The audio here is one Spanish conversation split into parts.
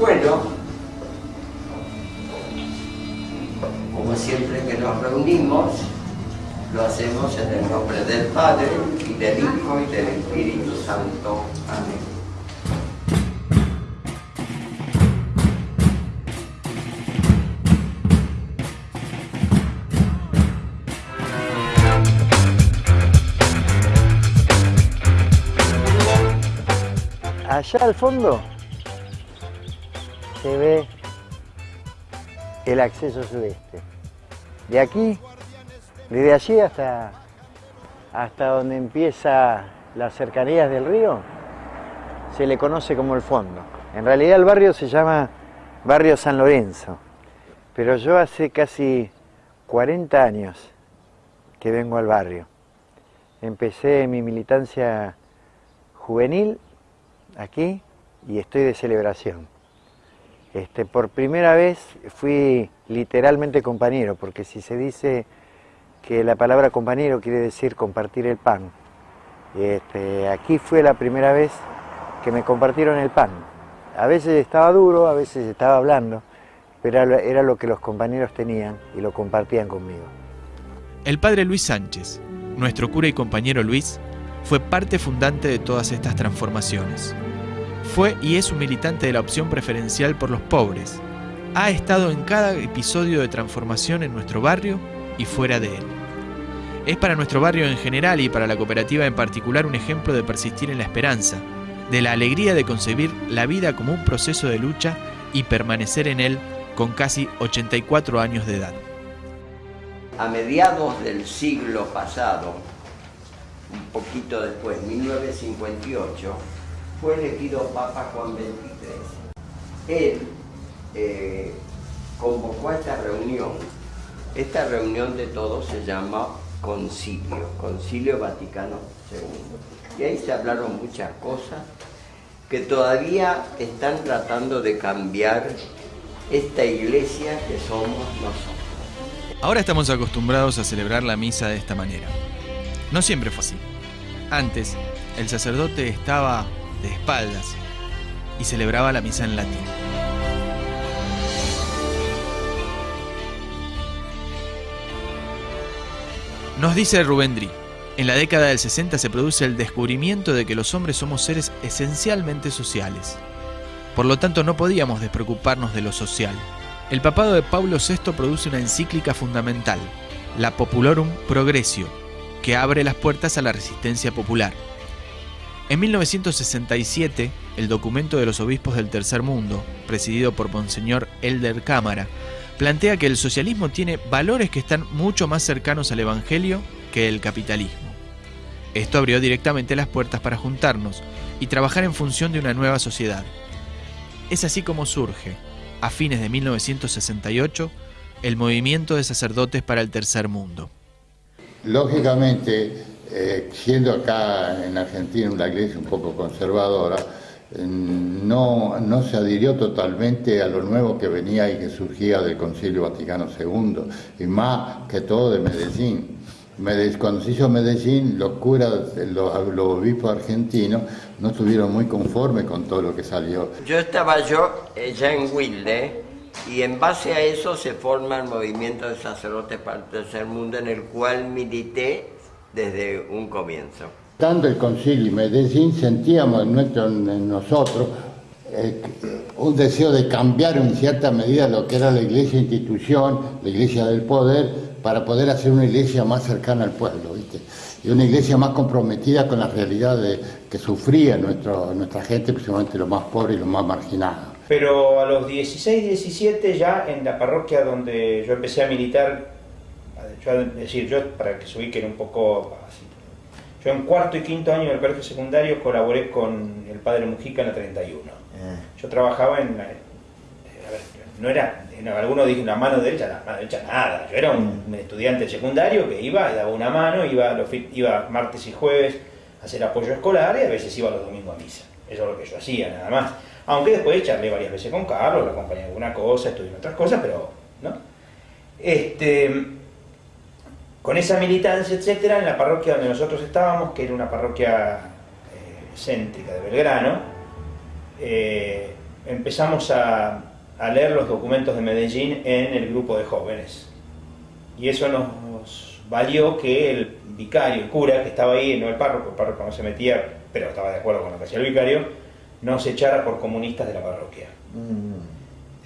Bueno, como siempre que nos reunimos, lo hacemos en el nombre del Padre, y del Hijo, y del Espíritu Santo. Amén. Allá al fondo se ve el acceso sudeste. De aquí, desde allí hasta, hasta donde empieza las cercanías del río, se le conoce como el fondo. En realidad el barrio se llama Barrio San Lorenzo, pero yo hace casi 40 años que vengo al barrio. Empecé mi militancia juvenil aquí y estoy de celebración. Este, por primera vez fui literalmente compañero, porque si se dice que la palabra compañero quiere decir compartir el pan, este, aquí fue la primera vez que me compartieron el pan. A veces estaba duro, a veces estaba hablando, pero era, era lo que los compañeros tenían y lo compartían conmigo. El padre Luis Sánchez, nuestro cura y compañero Luis, fue parte fundante de todas estas transformaciones. Fue y es un militante de la opción preferencial por los pobres. Ha estado en cada episodio de transformación en nuestro barrio y fuera de él. Es para nuestro barrio en general y para la cooperativa en particular un ejemplo de persistir en la esperanza, de la alegría de concebir la vida como un proceso de lucha y permanecer en él con casi 84 años de edad. A mediados del siglo pasado, un poquito después, 1958, fue elegido Papa Juan XXIII. Él eh, convocó a esta reunión. Esta reunión de todos se llama Concilio, Concilio Vaticano II. Y ahí se hablaron muchas cosas que todavía están tratando de cambiar esta iglesia que somos nosotros. Ahora estamos acostumbrados a celebrar la misa de esta manera. No siempre fue así. Antes, el sacerdote estaba de espaldas y celebraba la misa en latín. Nos dice Rubén Dri, en la década del 60 se produce el descubrimiento de que los hombres somos seres esencialmente sociales. Por lo tanto, no podíamos despreocuparnos de lo social. El papado de Pablo VI produce una encíclica fundamental, la Populorum Progressio, que abre las puertas a la resistencia popular. En 1967, el documento de los obispos del Tercer Mundo, presidido por Monseñor Elder Cámara, plantea que el socialismo tiene valores que están mucho más cercanos al Evangelio que el capitalismo. Esto abrió directamente las puertas para juntarnos y trabajar en función de una nueva sociedad. Es así como surge, a fines de 1968, el movimiento de sacerdotes para el Tercer Mundo. Lógicamente, eh, siendo acá en Argentina una iglesia un poco conservadora, eh, no, no se adhirió totalmente a lo nuevo que venía y que surgía del Concilio Vaticano II, y más que todo de Medellín. Cuando se hizo Medellín, los curas, los, los obispos argentinos no estuvieron muy conformes con todo lo que salió. Yo estaba yo eh, ya en Wilde y en base a eso se forma el movimiento de sacerdotes para el tercer mundo en el cual milité desde un comienzo. Tanto el concilio y Medellín sentíamos en, nuestro, en nosotros eh, un deseo de cambiar en cierta medida lo que era la iglesia institución, la iglesia del poder, para poder hacer una iglesia más cercana al pueblo, ¿viste? y una iglesia más comprometida con la realidad de, que sufría nuestro, nuestra gente, principalmente los más pobres y los más marginados. Pero a los 16, 17 ya en la parroquia donde yo empecé a militar, yo, es decir, yo para que se ubiquen un poco así, yo en cuarto y quinto año del colegio secundario colaboré con el padre Mujica en la 31. Yo trabajaba en, la- eh, a ver, no era, no, algunos dicen una mano derecha, la mano derecha nada, yo era un, un estudiante secundario que iba, daba una mano, iba, los iba martes y jueves a hacer apoyo escolar y a veces iba los domingos a misa. Eso es lo que yo hacía, nada más. Aunque después charlé varias veces con Carlos, lo acompañé en alguna cosa, estudié en otras cosas, pero, ¿no? Este, con esa militancia, etcétera, en la parroquia donde nosotros estábamos, que era una parroquia eh, céntrica de Belgrano, eh, empezamos a, a leer los documentos de Medellín en el grupo de jóvenes. Y eso nos valió que el vicario, el cura, que estaba ahí, no el párroco, el párroco no se metía, pero estaba de acuerdo con lo que hacía el vicario, nos echara por comunistas de la parroquia.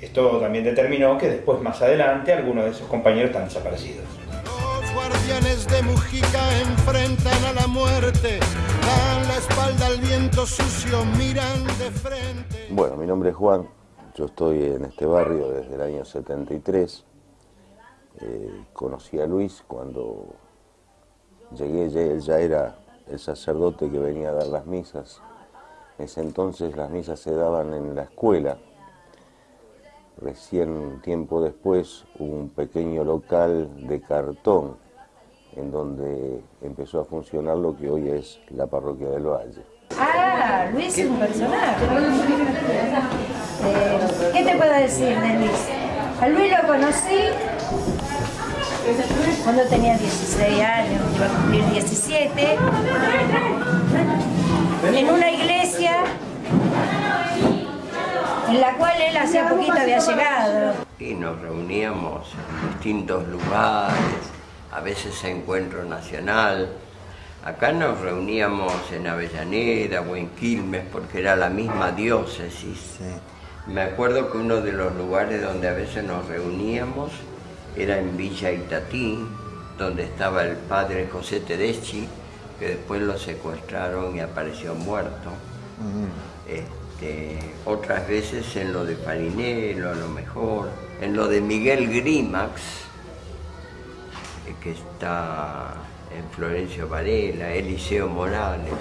Esto también determinó que después, más adelante, algunos de esos compañeros están desaparecidos. De Mujica enfrentan a la muerte, dan la espalda al viento sucio, miran de frente. Bueno, mi nombre es Juan, yo estoy en este barrio desde el año 73. Eh, conocí a Luis cuando llegué, él ya era el sacerdote que venía a dar las misas. En ese entonces las misas se daban en la escuela. Recién tiempo después hubo un pequeño local de cartón en donde empezó a funcionar lo que hoy es la parroquia del Valle. Ah, Luis es un personaje. Eh, ¿Qué te puedo decir de Luis? A Luis lo conocí cuando tenía 16 años, iba a cumplir 17, en una iglesia en la cual él hacía poquito había llegado. Y nos reuníamos en distintos lugares, a veces encuentro nacional. Acá nos reuníamos en Avellaneda o en Quilmes porque era la misma diócesis. Me acuerdo que uno de los lugares donde a veces nos reuníamos era en Villa Itatí, donde estaba el padre José Tedeschi, que después lo secuestraron y apareció muerto. Este, otras veces en lo de Farinello, a lo mejor, en lo de Miguel Grimax, que está en Florencio Varela, Eliseo Morales.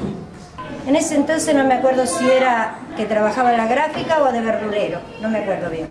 En ese entonces no me acuerdo si era que trabajaba en la gráfica o de verdulero, no me acuerdo bien.